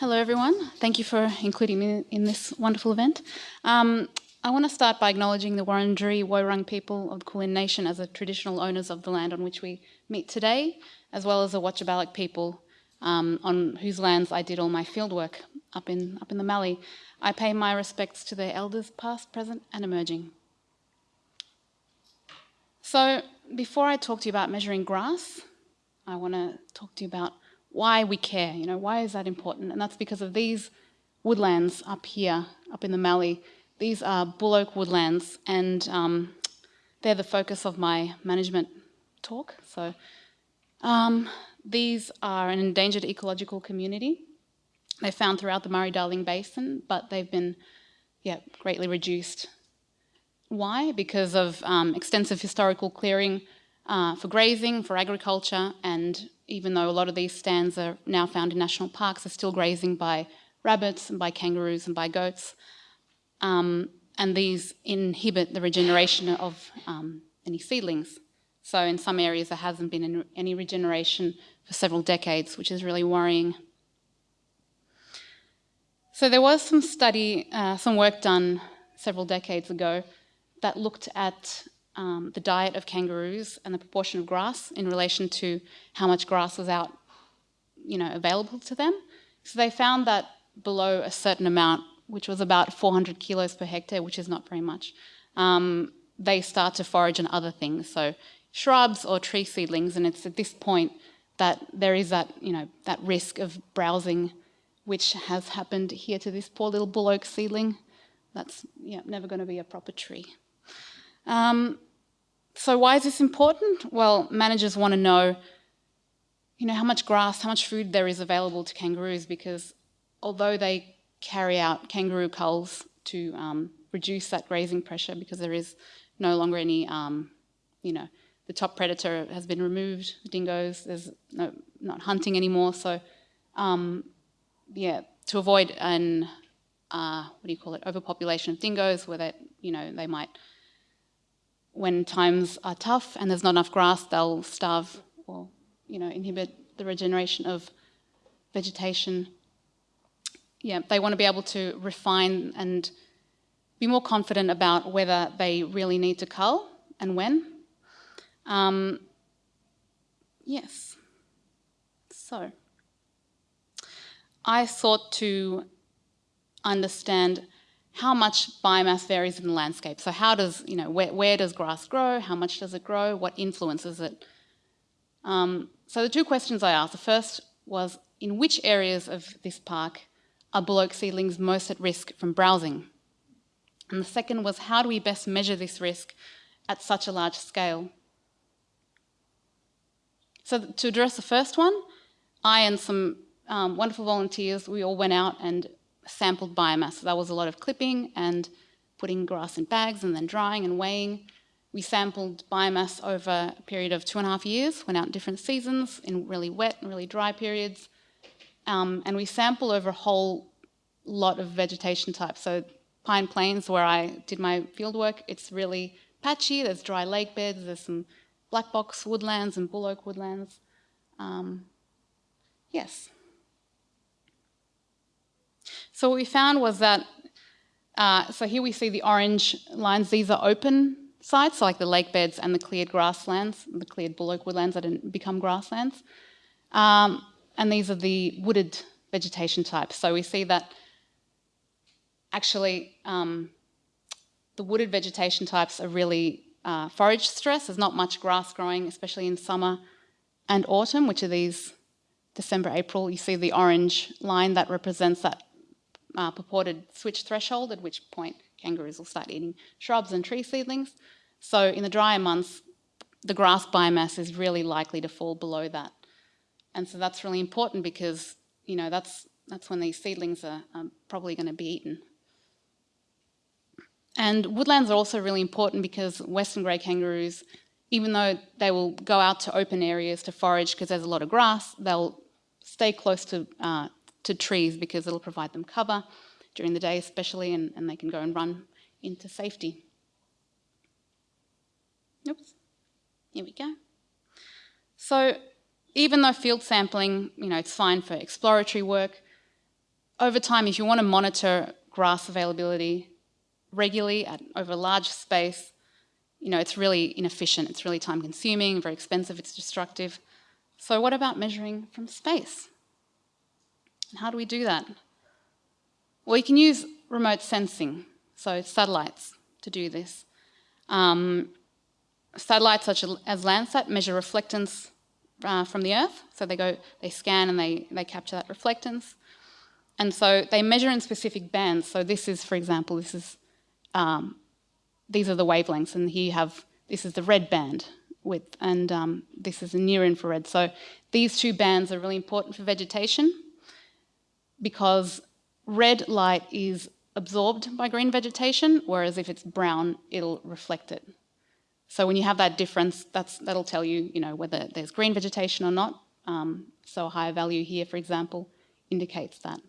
Hello, everyone. Thank you for including me in this wonderful event. Um, I want to start by acknowledging the Wurundjeri Woi-wurrung people of the Kulin Nation as the traditional owners of the land on which we meet today, as well as the Wotjobaluk people um, on whose lands I did all my fieldwork up in, up in the Mallee. I pay my respects to their elders past, present and emerging. So before I talk to you about measuring grass, I want to talk to you about why we care, you know, why is that important? And that's because of these woodlands up here, up in the Mallee. These are bull oak woodlands and um, they're the focus of my management talk. So um, these are an endangered ecological community. They're found throughout the Murray-Darling Basin, but they've been yeah, greatly reduced. Why? Because of um, extensive historical clearing uh, for grazing, for agriculture, and even though a lot of these stands are now found in national parks, are still grazing by rabbits and by kangaroos and by goats. Um, and these inhibit the regeneration of um, any seedlings. So in some areas there hasn't been any regeneration for several decades, which is really worrying. So there was some study, uh, some work done several decades ago that looked at um, the diet of kangaroos and the proportion of grass in relation to how much grass was out, you know, available to them. So they found that below a certain amount, which was about 400 kilos per hectare, which is not very much, um, they start to forage on other things, so shrubs or tree seedlings, and it's at this point that there is that, you know, that risk of browsing, which has happened here to this poor little bull oak seedling. That's yeah, never going to be a proper tree. Um, so why is this important? Well, managers want to know, you know, how much grass, how much food there is available to kangaroos because although they carry out kangaroo culls to um, reduce that grazing pressure because there is no longer any, um, you know, the top predator has been removed, dingoes, there's no, not hunting anymore. So, um, yeah, to avoid an, uh, what do you call it, overpopulation of dingoes where they, you know, they might when times are tough and there's not enough grass, they'll starve or you know inhibit the regeneration of vegetation. Yeah, they want to be able to refine and be more confident about whether they really need to cull and when. Um, yes. So, I sought to understand how much biomass varies in the landscape. So how does, you know, where, where does grass grow? How much does it grow? What influences it? Um, so the two questions I asked, the first was, in which areas of this park are bull seedlings most at risk from browsing? And the second was, how do we best measure this risk at such a large scale? So to address the first one, I and some um, wonderful volunteers, we all went out and sampled biomass. So that was a lot of clipping and putting grass in bags and then drying and weighing. We sampled biomass over a period of two and a half years, went out in different seasons, in really wet and really dry periods. Um, and we sample over a whole lot of vegetation types. So Pine Plains, where I did my fieldwork, it's really patchy. There's dry lake beds, there's some black box woodlands and bull oak woodlands. Um, yes. So what we found was that, uh, so here we see the orange lines, these are open sites, so like the lake beds and the cleared grasslands, the cleared bull oak woodlands that didn't become grasslands. Um, and these are the wooded vegetation types. So we see that actually um, the wooded vegetation types are really uh, forage stress. There's not much grass growing, especially in summer and autumn, which are these December, April. You see the orange line that represents that uh, purported switch threshold, at which point kangaroos will start eating shrubs and tree seedlings. So in the drier months, the grass biomass is really likely to fall below that. And so that's really important because, you know, that's, that's when these seedlings are probably going to be eaten. And woodlands are also really important because western grey kangaroos, even though they will go out to open areas to forage because there's a lot of grass, they'll stay close to uh, to trees because it'll provide them cover during the day especially and, and they can go and run into safety. Oops, here we go. So even though field sampling, you know, it's fine for exploratory work, over time, if you want to monitor grass availability regularly at, over a large space, you know, it's really inefficient, it's really time consuming, very expensive, it's destructive. So what about measuring from space? And how do we do that? Well, you can use remote sensing, so satellites to do this. Um, satellites such as Landsat measure reflectance uh, from the Earth. So they go, they scan and they, they capture that reflectance. And so they measure in specific bands. So this is, for example, this is, um, these are the wavelengths and here you have, this is the red band width and um, this is the near infrared. So these two bands are really important for vegetation because red light is absorbed by green vegetation, whereas if it's brown, it'll reflect it. So when you have that difference, that's, that'll tell you, you know, whether there's green vegetation or not. Um, so a higher value here, for example, indicates that.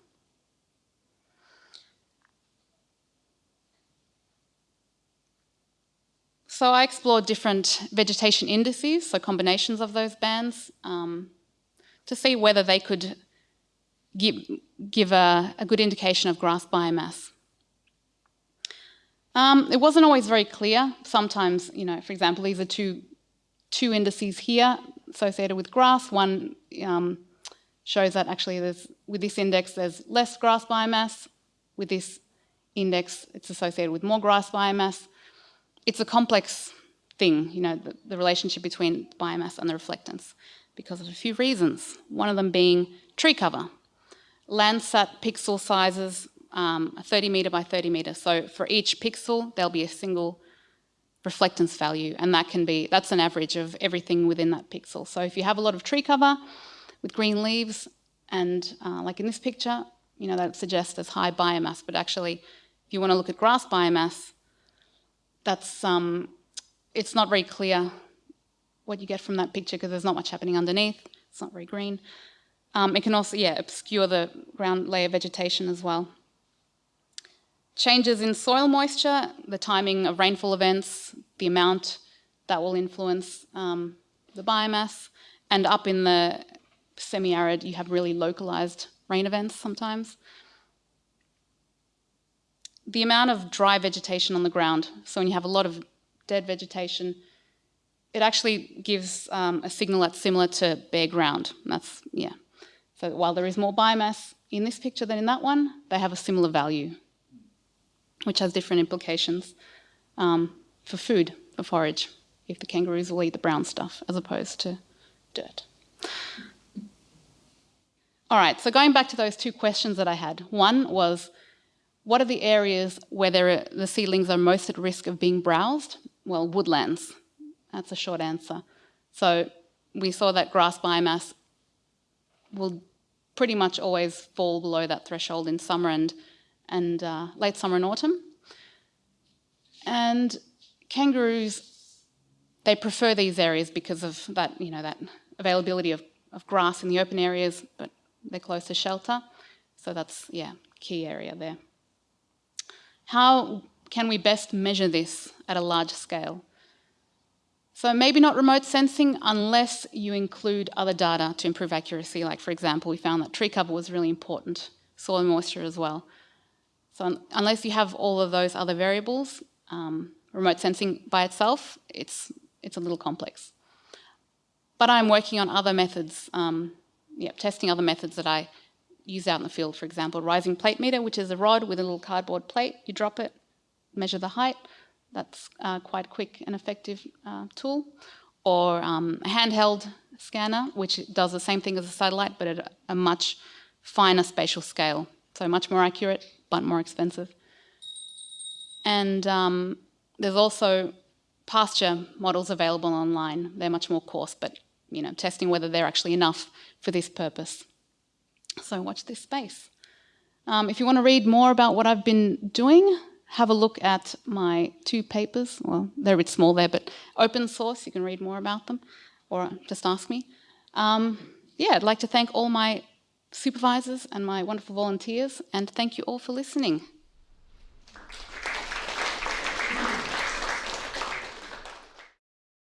So I explored different vegetation indices, so combinations of those bands, um, to see whether they could give, give a, a good indication of grass biomass. Um, it wasn't always very clear. Sometimes, you know, for example, these are two, two indices here associated with grass. One um, shows that actually there's, with this index there's less grass biomass. With this index, it's associated with more grass biomass. It's a complex thing, you know, the, the relationship between biomass and the reflectance because of a few reasons. One of them being tree cover. Landsat pixel sizes um, 30 meter by 30 meter. So for each pixel, there'll be a single reflectance value, and that can be, that's an average of everything within that pixel. So if you have a lot of tree cover with green leaves, and uh, like in this picture, you know, that suggests there's high biomass, but actually, if you want to look at grass biomass, that's, um, it's not very clear what you get from that picture because there's not much happening underneath. It's not very green. Um, it can also, yeah, obscure the ground layer vegetation as well. Changes in soil moisture, the timing of rainfall events, the amount that will influence um, the biomass, and up in the semi-arid, you have really localized rain events sometimes. The amount of dry vegetation on the ground, so when you have a lot of dead vegetation, it actually gives um, a signal that's similar to bare ground. that's, yeah. So while there is more biomass in this picture than in that one, they have a similar value which has different implications um, for food, for forage, if the kangaroos will eat the brown stuff as opposed to dirt. All right, so going back to those two questions that I had. One was, what are the areas where are, the seedlings are most at risk of being browsed? Well, woodlands. That's a short answer. So we saw that grass biomass will pretty much always fall below that threshold in summer and and uh, late summer and autumn. And kangaroos, they prefer these areas because of that, you know, that availability of, of grass in the open areas, but they're close to shelter. So that's, yeah, key area there. How can we best measure this at a large scale? So maybe not remote sensing unless you include other data to improve accuracy. Like for example, we found that tree cover was really important, soil moisture as well. So un unless you have all of those other variables, um, remote sensing by itself, it's, it's a little complex. But I'm working on other methods, um, yeah, testing other methods that I use out in the field. For example, rising plate meter, which is a rod with a little cardboard plate. You drop it, measure the height. That's uh, quite quick and effective uh, tool. Or um, a handheld scanner, which does the same thing as a satellite, but at a much finer spatial scale. So much more accurate, but more expensive. And um, there's also pasture models available online. They're much more coarse, but you know, testing whether they're actually enough for this purpose. So watch this space. Um, if you want to read more about what I've been doing, have a look at my two papers. Well, they're a bit small there, but open source, you can read more about them, or just ask me. Um, yeah, I'd like to thank all my supervisors and my wonderful volunteers, and thank you all for listening.